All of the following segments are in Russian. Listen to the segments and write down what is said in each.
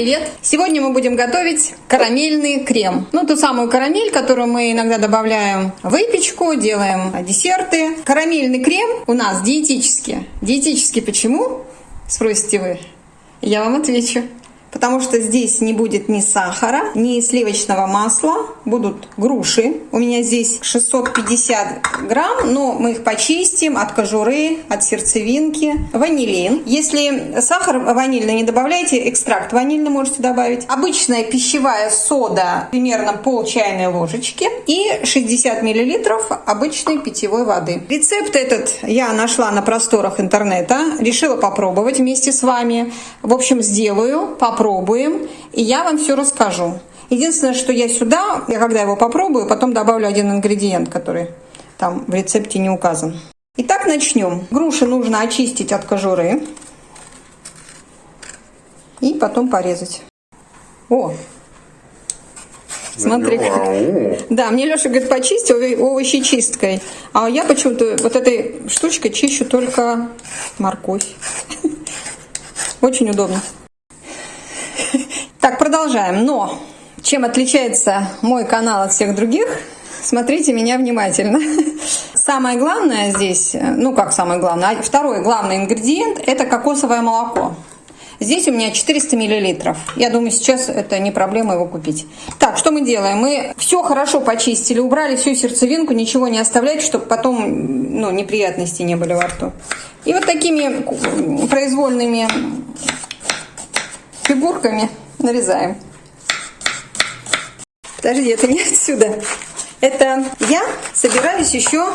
привет! Сегодня мы будем готовить карамельный крем. Ну, ту самую карамель, которую мы иногда добавляем в выпечку, делаем десерты. Карамельный крем у нас диетический. Диетический почему? Спросите вы. Я вам отвечу потому что здесь не будет ни сахара, ни сливочного масла, будут груши. У меня здесь 650 грамм, но мы их почистим от кожуры, от сердцевинки. Ванилин. Если сахар ванильный не добавляйте, экстракт ванильный можете добавить. Обычная пищевая сода, примерно пол чайной ложечки и 60 миллилитров обычной питьевой воды. Рецепт этот я нашла на просторах интернета, решила попробовать вместе с вами. В общем, сделаю, попробуем, и я вам все расскажу. Единственное, что я сюда, я когда его попробую, потом добавлю один ингредиент, который там в рецепте не указан. Итак, начнем. Груши нужно очистить от кожуры и потом порезать. О, Смотри. Да, мне Леша говорит, почисти овощи чисткой. А я почему-то вот этой штучкой чищу только морковь. Очень удобно. Так, продолжаем. Но чем отличается мой канал от всех других, смотрите меня внимательно. Самое главное здесь, ну как самое главное, а второй главный ингредиент – это кокосовое молоко. Здесь у меня 400 миллилитров. Я думаю, сейчас это не проблема его купить. Так, что мы делаем? Мы все хорошо почистили, убрали всю сердцевинку, ничего не оставлять, чтобы потом ну, неприятности не были во рту. И вот такими произвольными фигурками нарезаем. Подожди, это не отсюда. Это я собираюсь еще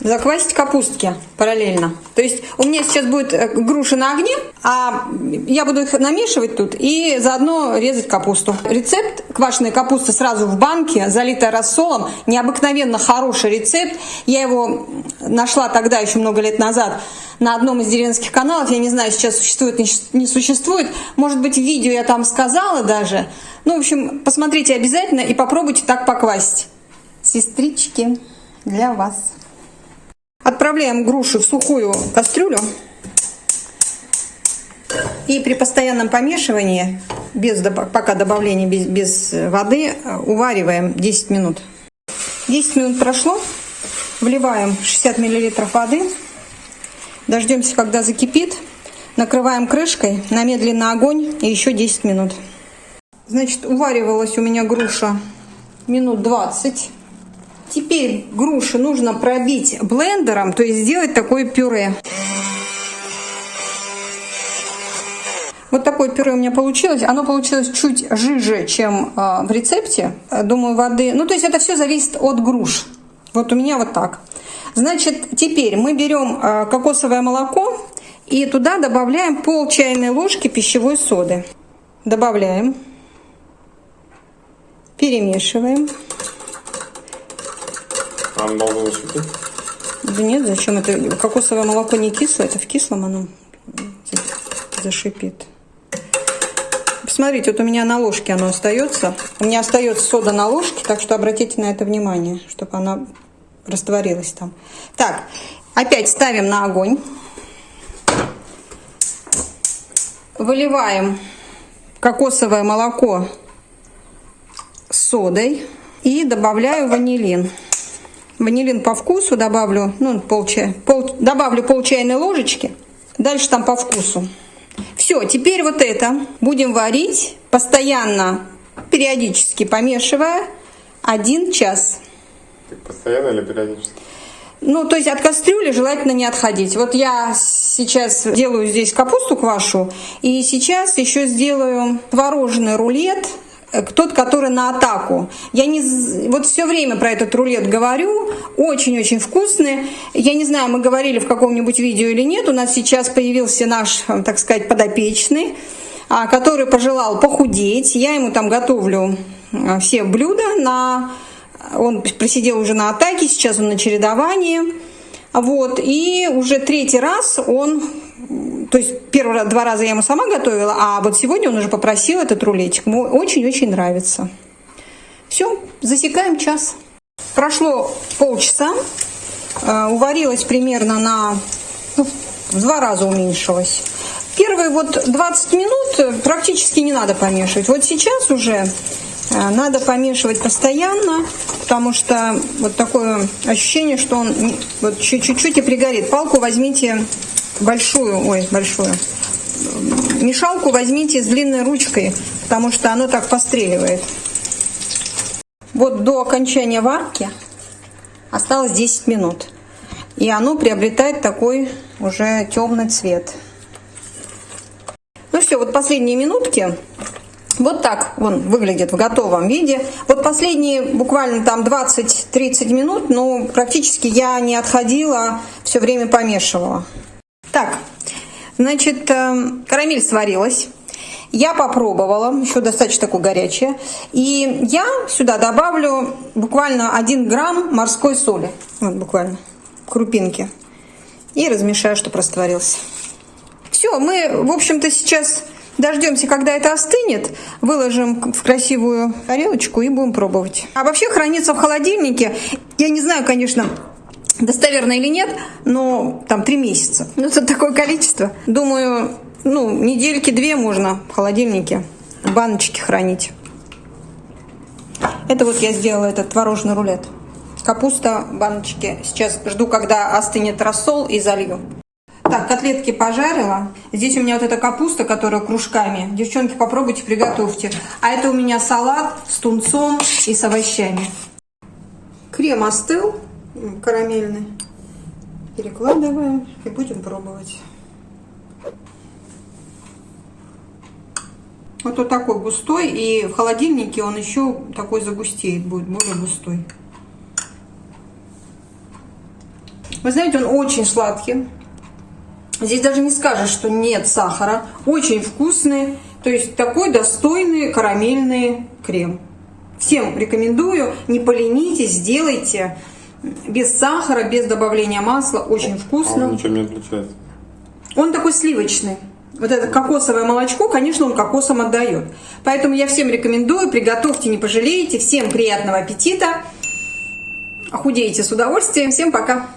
заквасить капустки параллельно. То есть у меня сейчас будет э, груши на огне, а я буду их намешивать тут и заодно резать капусту. Рецепт квашеной капусты сразу в банке, залитая рассолом. Необыкновенно хороший рецепт. Я его нашла тогда, еще много лет назад, на одном из деревенских каналов. Я не знаю, сейчас существует, не существует. Может быть, видео я там сказала даже. Ну, в общем, посмотрите обязательно и попробуйте так поквасить. Сестрички, для вас. Отправляем груши в сухую кастрюлю. И при постоянном помешивании, без, пока добавления без, без воды, увариваем 10 минут. 10 минут прошло. Вливаем 60 мл воды. Дождемся, когда закипит. Накрываем крышкой на медленный огонь и еще 10 минут. Значит, уваривалась у меня груша минут 20. Теперь груши нужно пробить блендером, то есть сделать такое пюре. Вот такое пюре у меня получилось. Оно получилось чуть жиже, чем э, в рецепте. Думаю, воды... Ну, то есть это все зависит от груш. Вот у меня вот так. Значит, теперь мы берем э, кокосовое молоко и туда добавляем пол чайной ложки пищевой соды. Добавляем. Перемешиваем. А оно должно закипеть? Да нет, зачем это? Кокосовое молоко не кислое, это в кислом оно зашипит. Посмотрите, вот у меня на ложке оно остается. У меня остается сода на ложке, так что обратите на это внимание, чтобы она растворилась там. Так, опять ставим на огонь. Выливаем кокосовое молоко с содой и добавляю ванилин. Ванилин по вкусу добавлю, ну, пол чая, пол, добавлю пол чайной ложечки. Дальше там по вкусу. Все, теперь вот это будем варить, постоянно, периодически помешивая, один час. Постоянно или периодически? Ну, то есть от кастрюли желательно не отходить. Вот я сейчас делаю здесь капусту квашу, и сейчас еще сделаю творожный рулет Э, тот, который на атаку. Я не, вот все время про этот рулет говорю, очень-очень вкусный. Я не знаю, мы говорили в каком-нибудь видео или нет, у нас сейчас появился наш, э, так сказать, подопечный, а, который пожелал похудеть. Я ему там готовлю э, все блюда. На... Он просидел уже на атаке, сейчас он на чередовании. Вот, и уже третий раз он то есть первый два раза я ему сама готовила, а вот сегодня он уже попросил этот рулетик. Ему очень-очень нравится. Все, засекаем час. Прошло полчаса, э, уварилась примерно на ну, в два раза уменьшилась. первые вот 20 минут практически не надо помешивать. Вот сейчас уже надо помешивать постоянно, потому что вот такое ощущение, что он вот чуть-чуть и пригорит. Палку возьмите большую, ой, большую. Мешалку возьмите с длинной ручкой, потому что оно так постреливает. Вот до окончания варки осталось 10 минут. И оно приобретает такой уже темный цвет. Ну все, вот последние минутки. Вот так он выглядит в готовом виде. Вот последние буквально там 20-30 минут, ну, практически я не отходила, все время помешивала. Так, значит, э, карамель сварилась. Я попробовала, еще достаточно такое горячее. И я сюда добавлю буквально 1 грамм морской соли. Вот буквально, крупинки. И размешаю, чтобы растворился. Все, мы, в общем-то, сейчас дождемся, когда это остынет. Выложим в красивую тарелочку и будем пробовать. А вообще хранится в холодильнике. Я не знаю, конечно, достоверно или нет, но там три месяца. Ну, это такое количество. Думаю, ну, недельки две можно в холодильнике в баночке хранить. Это вот я сделала этот творожный рулет. Капуста в баночке. Сейчас жду, когда остынет рассол и залью. Так, котлетки пожарила. Здесь у меня вот эта капуста, которая кружками. Девчонки, попробуйте, приготовьте. А это у меня салат с тунцом и с овощами. Крем остыл, карамельный. Перекладываем и будем пробовать. Вот он такой густой, и в холодильнике он еще такой загустеет, будет более густой. Вы знаете, он очень сладкий. Здесь даже не скажешь, что нет сахара. Очень вкусный, то есть такой достойный карамельный крем. Всем рекомендую, не поленитесь, сделайте без сахара, без добавления масла, очень вкусно. А он ничем не отличается? Он такой сливочный вот это кокосовое молочко, конечно, он кокосом отдает. Поэтому я всем рекомендую, приготовьте, не пожалеете. Всем приятного аппетита. Худеете с удовольствием. Всем пока.